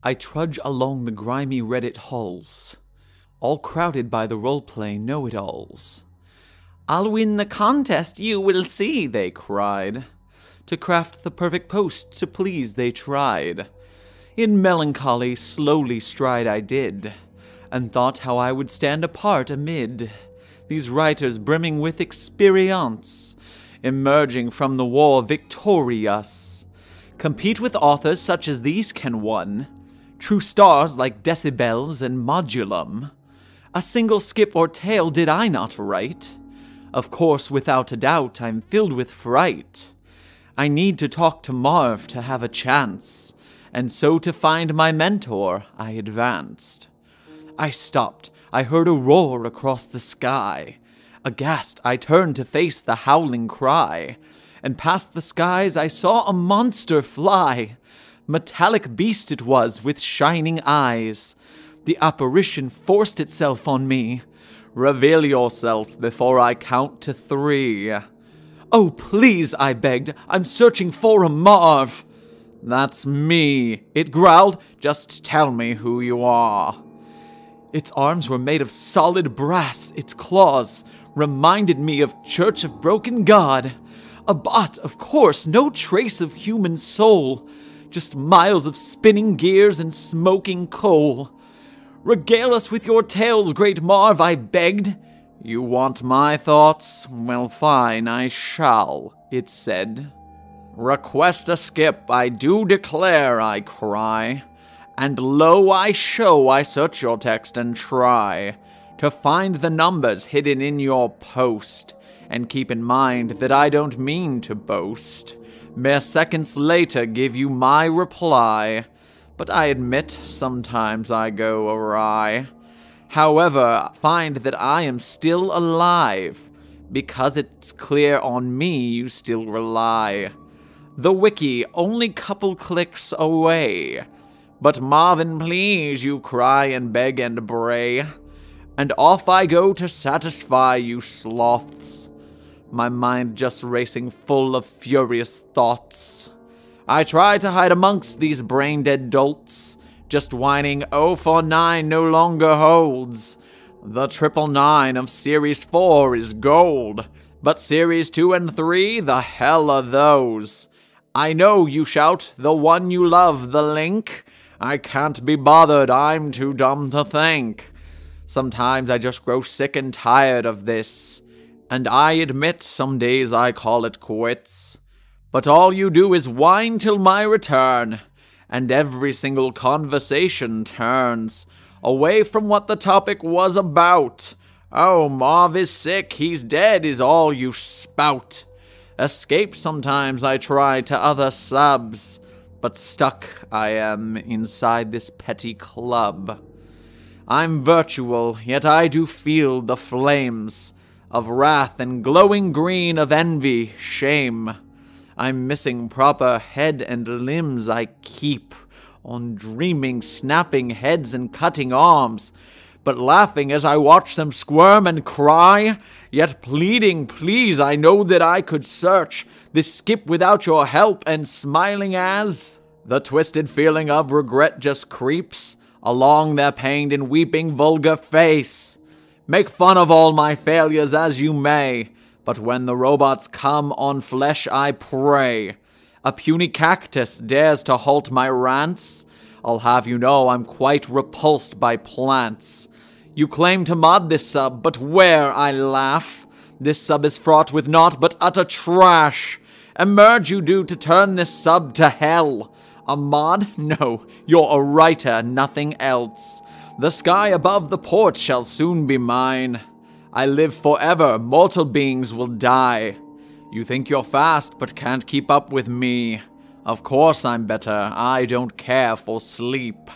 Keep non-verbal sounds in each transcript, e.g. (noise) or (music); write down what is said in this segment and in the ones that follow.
I trudge along the grimy Reddit halls, all crowded by the roleplay know-it-alls. I'll win the contest, you will see, they cried. To craft the perfect post to please they tried. In melancholy, slowly stride I did, and thought how I would stand apart amid these writers brimming with experience, emerging from the war victorious. Compete with authors such as these can one, true stars like Decibelles and Modulum. A single skip or tale did I not write? Of course, without a doubt, I'm filled with fright. I need to talk to Marv to have a chance and so to find my mentor, I advanced. I stopped. I heard a roar across the sky. Aghast, I turned to face the howling cry, and past the skies I saw a monster fly. Metallic beast it was with shining eyes. The apparition forced itself on me. Reveal yourself before I count to three. Oh, please, I begged. I'm searching for a Marv. That's me, it growled. Just tell me who you are. Its arms were made of solid brass, its claws reminded me of Church of Broken God. A bot, of course, no trace of human soul, just miles of spinning gears and smoking coal. Regale us with your tales, great Marv, I begged. You want my thoughts? Well, fine, I shall, it said. Request a skip, I do declare, I cry. And lo, I show, I search your text and try to find the numbers hidden in your post. And keep in mind that I don't mean to boast. Mere seconds later give you my reply. But I admit sometimes I go awry. However, find that I am still alive, because it's clear on me you still rely. The wiki only couple clicks away. But Marvin, please, you cry and beg and bray. And off I go to satisfy you sloths. My mind just racing full of furious thoughts. I try to hide amongst these brain dead dolts, just whining 0 for 9 no longer holds. The triple nine of Series 4 is gold, but Series 2 and 3, the hell are those? I know, you shout, the one you love, the link. I can't be bothered, I'm too dumb to think. Sometimes I just grow sick and tired of this. And I admit some days I call it quits. But all you do is whine till my return. And every single conversation turns away from what the topic was about. Oh, Marv is sick, he's dead, is all you spout. Escape sometimes I try to other subs, but stuck I am inside this petty club. I'm virtual, yet I do feel the flames of wrath and glowing green of envy, shame. I'm missing proper head and limbs I keep on dreaming, snapping heads and cutting arms, but laughing as I watch them squirm and cry, yet pleading, please, I know that I could search this skip without your help, and smiling as the twisted feeling of regret just creeps along their pained and weeping vulgar face. Make fun of all my failures as you may, but when the robots come on flesh, I pray. A puny cactus dares to halt my rants, I'll have you know I'm quite repulsed by plants. You claim to mod this sub, but where, I laugh? This sub is fraught with naught but utter trash. Emerge you do to turn this sub to hell. A mod? (laughs) No, you're a writer, nothing else. The sky above the port shall soon be mine. I live forever, mortal beings will die. You think you're fast, but can't keep up with me. Of course I'm better, I don't care for sleep.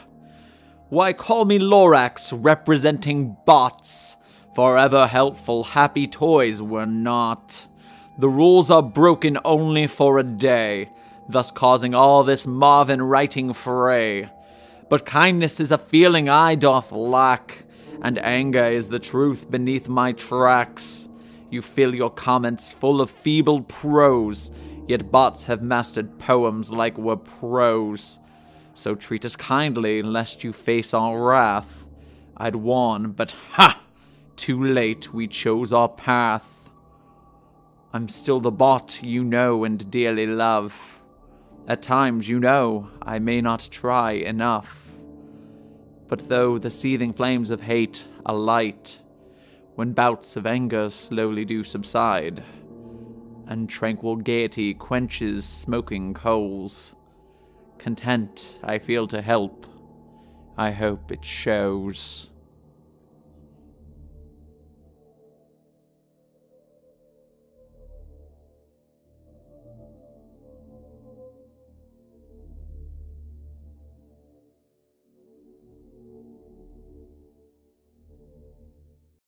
Why call me Lorax, representing bots? Forever helpful, happy toys were not. The rules are broken only for a day, thus causing all this Marvin writing fray. But kindness is a feeling I doth lack, and anger is the truth beneath my tracks. You fill your comments full of feeble prose, Yet bots have mastered poems like were prose. So treat us kindly, lest you face our wrath. I'd warn, but ha! Too late, we chose our path. I'm still the bot you know and dearly love. At times, you know, I may not try enough. But though the seething flames of hate alight, when bouts of anger slowly do subside, and tranquil gaiety quenches smoking coals, content I feel to help, I hope it shows.